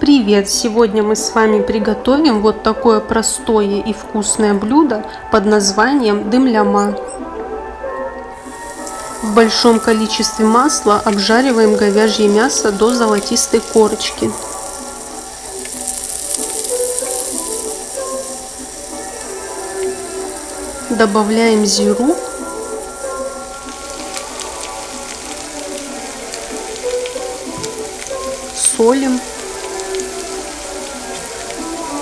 Привет! Сегодня мы с вами приготовим вот такое простое и вкусное блюдо под названием дымляма. В большом количестве масла обжариваем говяжье мясо до золотистой корочки. Добавляем зиру солим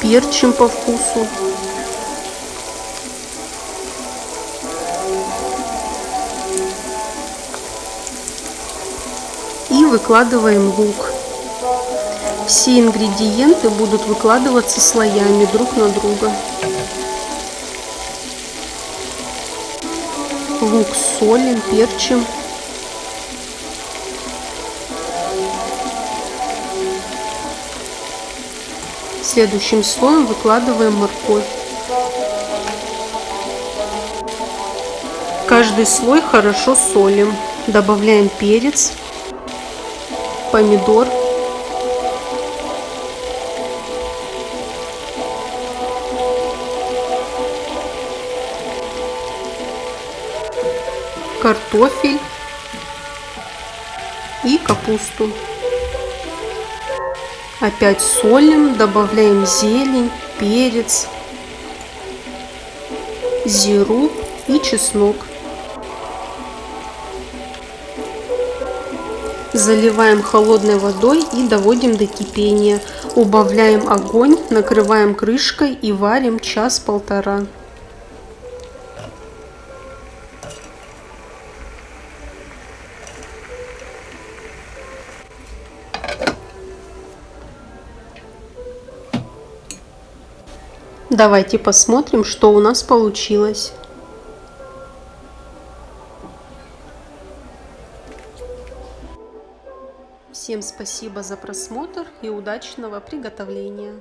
перчим по вкусу. И выкладываем лук. Все ингредиенты будут выкладываться слоями друг на друга. Лук солим, перчим. Следующим слоем выкладываем морковь. Каждый слой хорошо солим. Добавляем перец, помидор, картофель и капусту. Опять солим, добавляем зелень, перец, зиру и чеснок. Заливаем холодной водой и доводим до кипения. Убавляем огонь, накрываем крышкой и варим час-полтора. Давайте посмотрим, что у нас получилось. Всем спасибо за просмотр и удачного приготовления.